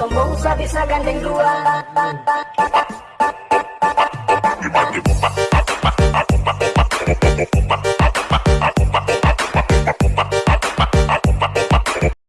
Pembungsa bisa gandeng dua